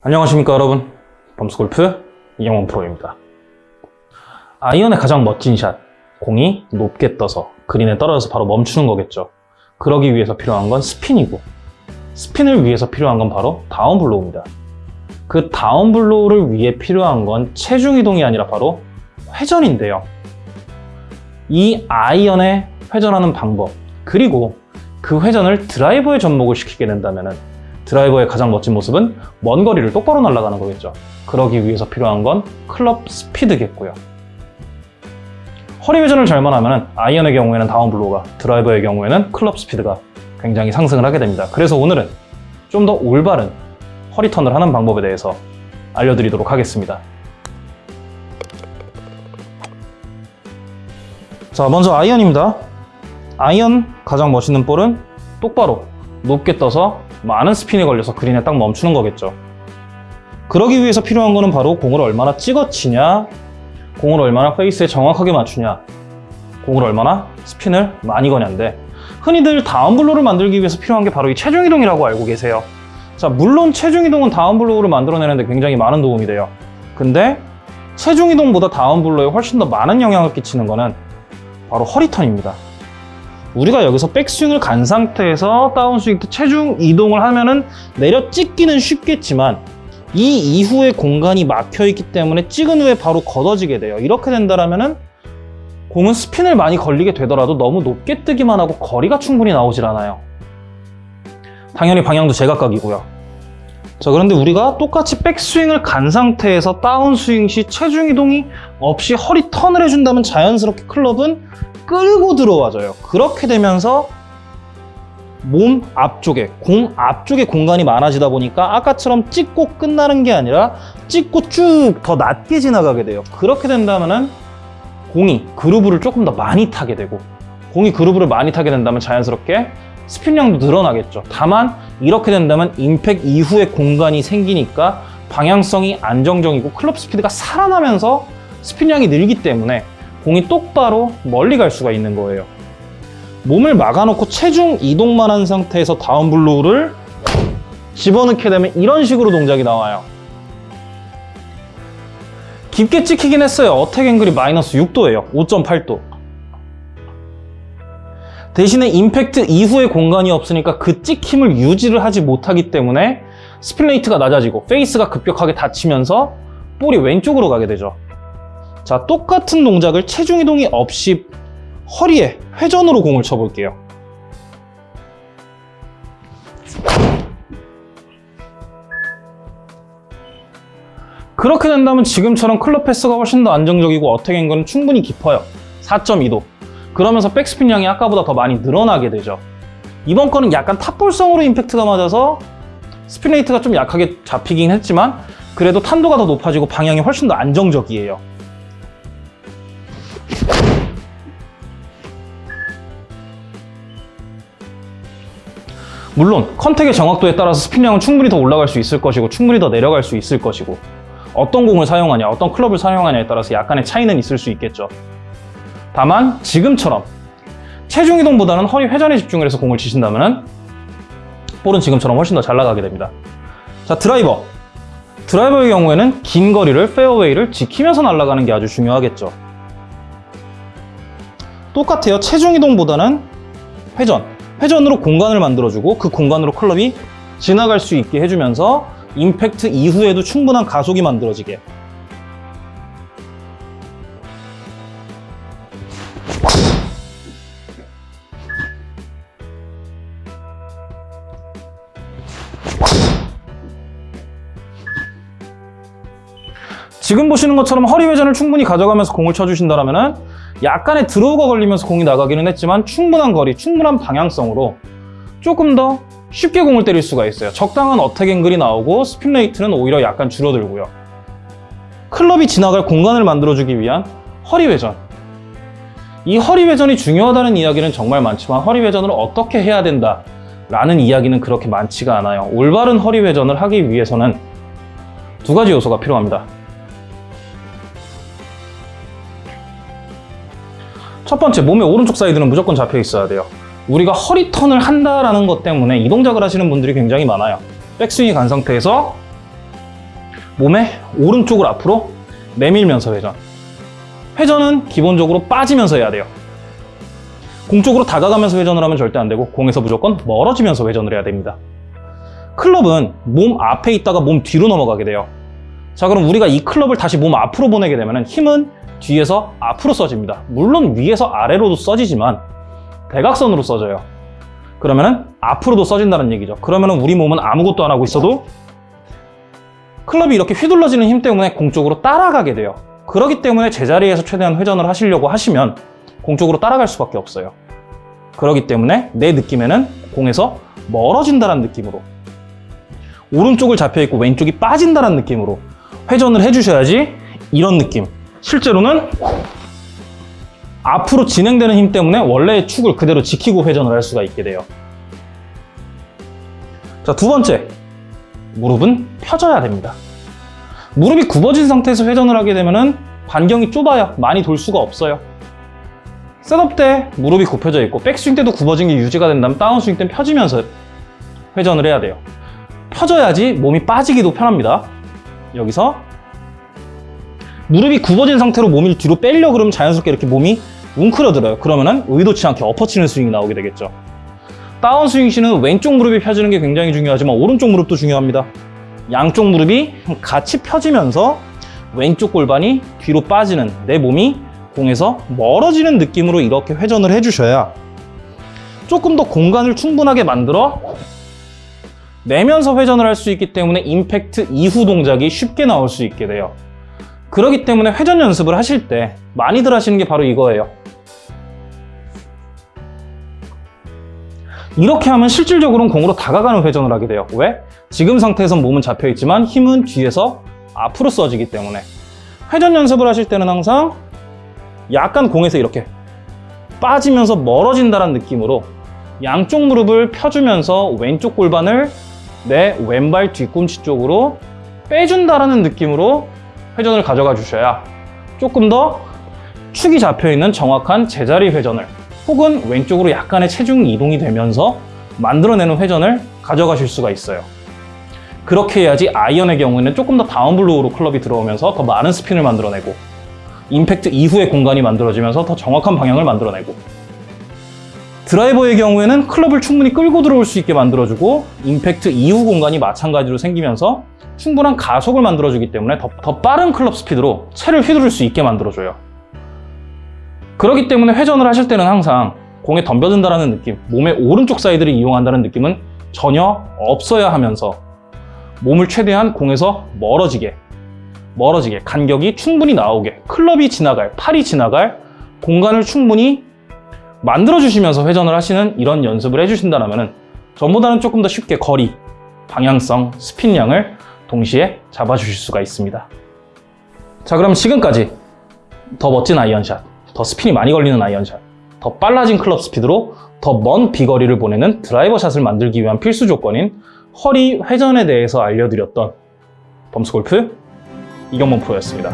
안녕하십니까 여러분. 범스골프 이영원 프로입니다. 아이언의 가장 멋진 샷. 공이 높게 떠서 그린에 떨어져서 바로 멈추는 거겠죠. 그러기 위해서 필요한 건 스핀이고 스핀을 위해서 필요한 건 바로 down blow입니다. 그 down blow를 위해 필요한 건 체중 이동이 아니라 바로 회전인데요. 이 아이언의 회전하는 방법 그리고 그 회전을 드라이버에 접목을 시키게 된다면 드라이버의 가장 멋진 모습은 먼 거리를 똑바로 날아가는 거겠죠. 그러기 위해서 필요한 건 클럽 스피드겠고요. 허리 회전을 잘만 하면 아이언의 경우에는 down blow가, 드라이버의 경우에는 클럽 스피드가 굉장히 상승을 하게 됩니다. 그래서 오늘은 좀 더 올바른 허리 턴을 하는 방법에 대해서 알려드리도록 하겠습니다. 자, 먼저 아이언입니다. 아이언 가장 멋있는 볼은 똑바로 높게 떠서 많은 스핀이 걸려서 그린에 딱 멈추는 거겠죠. 그러기 위해서 필요한 거는 바로 공을 얼마나 찍어치냐, 공을 얼마나 페이스에 정확하게 맞추냐, 공을 얼마나 스핀을 많이 거냐인데 흔히들 down blow를 만들기 위해서 필요한 게 바로 이 체중 이동이라고 알고 계세요. 자, 물론 체중 이동은 down blow를 만들어내는데 굉장히 많은 도움이 돼요. 근데 체중 이동보다 down blow에 훨씬 더 많은 영향을 끼치는 거는 바로 허리턴입니다. 우리가 여기서 백스윙을 간 상태에서 다운스윙 때 체중 이동을 하면은 내려 찍기는 쉽겠지만 이 이후에 공간이 막혀 있기 때문에 찍은 후에 바로 걷어지게 돼요. 이렇게 된다면 은 공은 스핀을 많이 걸리게 되더라도 너무 높게 뜨기만 하고 거리가 충분히 나오질 않아요. 당연히 방향도 제각각이고요. 자 그런데 우리가 똑같이 백스윙을 간 상태에서 다운스윙 시 체중 이동이 없이 허리 턴을 해준다면 자연스럽게 클럽은 끌고 들어와줘요. 그렇게 되면서 몸 앞쪽에, 공 앞쪽에 공간이 많아지다 보니까 아까처럼 찍고 끝나는 게 아니라 찍고 쭉 더 낮게 지나가게 돼요. 그렇게 된다면은 공이 그루브를 조금 더 많이 타게 되고 공이 그루브를 많이 타게 된다면 자연스럽게 스핀량도 늘어나겠죠. 다만 이렇게 된다면 임팩 이후에 공간이 생기니까 방향성이 안정적이고 클럽 스피드가 살아나면서 스핀량이 늘기 때문에 공이 똑바로 멀리 갈 수가 있는 거예요. 몸을 막아놓고 체중 이동만 한 상태에서 down blow를 집어넣게 되면 이런 식으로 동작이 나와요. 깊게 찍히긴 했어요. attack angle이 마이너스 6도예요. 5.8도. 대신에 임팩트 이후에 공간이 없으니까 그 찍힘을 유지를 하지 못하기 때문에 spin rate가 낮아지고 페이스가 급격하게 닫히면서 볼이 왼쪽으로 가게 되죠. 자, 똑같은 동작을 체중 이동이 없이 허리에 회전으로 공을 쳐볼게요. 그렇게 된다면 지금처럼 club path가 훨씬 더 안정적이고 attack angle은 충분히 깊어요. 4.2도. 그러면서 백스핀 양이 아까보다 더 많이 늘어나게 되죠. 이번 거는 약간 top ball성으로 임팩트가 맞아서 spin rate가 좀 약하게 잡히긴 했지만 그래도 탄도가 더 높아지고 방향이 훨씬 더 안정적이에요. 물론 contact의 정확도에 따라서 스핀량은 충분히 더 올라갈 수 있을 것이고 충분히 더 내려갈 수 있을 것이고 어떤 공을 사용하냐 어떤 클럽을 사용하냐에 따라서 약간의 차이는 있을 수 있겠죠 다만 지금처럼 체중 이동보다는 허리 회전에 집중을 해서 공을 치신다면 볼은 지금처럼 훨씬 더 잘 나가게 됩니다. 자 드라이버. 드라이버의 경우에는 긴 거리를 페어웨이를 지키면서 날아가는 게 아주 중요하겠죠. 똑같아요. 체중 이동보다는 회전. 회전으로 공간을 만들어주고 그 공간으로 클럽이 지나갈 수 있게 해주면서 임팩트 이후에도 충분한 가속이 만들어지게 지금 보시는 것처럼 허리 회전을 충분히 가져가면서 공을 쳐주신다면 약간의 draw가 걸리면서 공이 나가기는 했지만 충분한 거리, 충분한 방향성으로 조금 더 쉽게 공을 때릴 수가 있어요. 적당한 attack angle이 나오고 spin rate는 오히려 약간 줄어들고요. 클럽이 지나갈 공간을 만들어주기 위한 허리 회전. 이 허리 회전이 중요하다는 이야기는 정말 많지만 허리 회전을 어떻게 해야 된다 라는 이야기는 그렇게 많지가 않아요. 올바른 허리 회전을 하기 위해서는 두 가지 요소가 필요합니다. 첫 번째, 몸의 오른쪽 사이드는 무조건 잡혀 있어야 돼요. 우리가 허리 턴을 한다라는 것 때문에 이 동작을 하시는 분들이 굉장히 많아요. 백스윙이 간 상태에서 몸의 오른쪽을 앞으로 내밀면서 회전. 회전은 기본적으로 빠지면서 해야 돼요. 공 쪽으로 다가가면서 회전을 하면 절대 안 되고 공에서 무조건 멀어지면서 회전을 해야 됩니다. 클럽은 몸 앞에 있다가 몸 뒤로 넘어가게 돼요. 자 그럼 우리가 이 클럽을 다시 몸 앞으로 보내게 되면 힘은 뒤에서 앞으로 써집니다. 물론 위에서 아래로도 써지지만 대각선으로 써져요. 그러면은 앞으로도 써진다는 얘기죠. 그러면은 우리 몸은 아무것도 안 하고 있어도 클럽이 이렇게 휘둘러지는 힘 때문에 공 쪽으로 따라가게 돼요. 그렇기 때문에 제자리에서 최대한 회전을 하시려고 하시면 공 쪽으로 따라갈 수밖에 없어요. 그렇기 때문에 내 느낌에는 공에서 멀어진다는 느낌으로 오른쪽을 잡혀 있고 왼쪽이 빠진다는 느낌으로 회전을 해주셔야지 이런 느낌. 실제로는 앞으로 진행되는 힘 때문에 원래의 축을 그대로 지키고 회전을 할 수가 있게 돼요. 자, 두 번째. 무릎은 펴져야 됩니다. 무릎이 굽어진 상태에서 회전을 하게 되면은 반경이 좁아요. 많이 돌 수가 없어요. setup 때 무릎이 굽혀져 있고 백스윙 때도 굽어진 게 유지가 된다면 다운스윙 때는 펴지면서 회전을 해야 돼요. 펴져야지 몸이 빠지기도 편합니다. 여기서 무릎이 굽어진 상태로 몸을 뒤로 빼려 그러면 자연스럽게 이렇게 몸이 웅크려들어요. 그러면은 의도치 않게 엎어치는 스윙이 나오게 되겠죠. 다운 스윙 시는 왼쪽 무릎이 펴지는 게 굉장히 중요하지만 오른쪽 무릎도 중요합니다. 양쪽 무릎이 같이 펴지면서 왼쪽 골반이 뒤로 빠지는 내 몸이 공에서 멀어지는 느낌으로 이렇게 회전을 해주셔야 조금 더 공간을 충분하게 만들어 내면서 회전을 할 수 있기 때문에 임팩트 이후 동작이 쉽게 나올 수 있게 돼요. 그렇기 때문에 회전 연습을 하실 때 많이들 하시는 게 바로 이거예요. 이렇게 하면 실질적으로는 공으로 다가가는 회전을 하게 돼요. 왜? 지금 상태에선 몸은 잡혀 있지만 힘은 뒤에서 앞으로 써지기 때문에 회전 연습을 하실 때는 항상 약간 공에서 이렇게 빠지면서 멀어진다는 느낌으로 양쪽 무릎을 펴주면서 왼쪽 골반을 내 왼발 뒤꿈치 쪽으로 빼준다라는 느낌으로 회전을 가져가 주셔야 조금 더 축이 잡혀 있는 정확한 제자리 회전을 혹은 왼쪽으로 약간의 체중 이동이 되면서 만들어내는 회전을 가져가실 수가 있어요. 그렇게 해야지 아이언의 경우에는 조금 더 down blow로 클럽이 들어오면서 더 많은 스핀을 만들어내고 임팩트 이후의 공간이 만들어지면서 더 정확한 방향을 만들어내고 드라이버의 경우에는 클럽을 충분히 끌고 들어올 수 있게 만들어주고 임팩트 이후 공간이 마찬가지로 생기면서 충분한 가속을 만들어주기 때문에 더, 더 빠른 클럽 스피드로 채를 휘두를 수 있게 만들어줘요. 그렇기 때문에 회전을 하실 때는 항상 공에 덤벼든다는 느낌, 몸의 오른쪽 사이드를 이용한다는 느낌은 전혀 없어야 하면서 몸을 최대한 공에서 멀어지게, 멀어지게, 간격이 충분히 나오게, 클럽이 지나갈, 팔이 지나갈 공간을 충분히 만들어주시면서 회전을 하시는 이런 연습을 해주신다면 전보다는 조금 더 쉽게 거리, 방향성, 스핀량을 동시에 잡아주실 수가 있습니다. 자, 그럼 지금까지 더 멋진 아이언샷, 더 스핀이 많이 걸리는 아이언샷, 더 빨라진 클럽 스피드로 더 먼 비거리를 보내는 드라이버 샷을 만들기 위한 필수 조건인 허리 회전에 대해서 알려드렸던 범스골프 이경범 프로였습니다.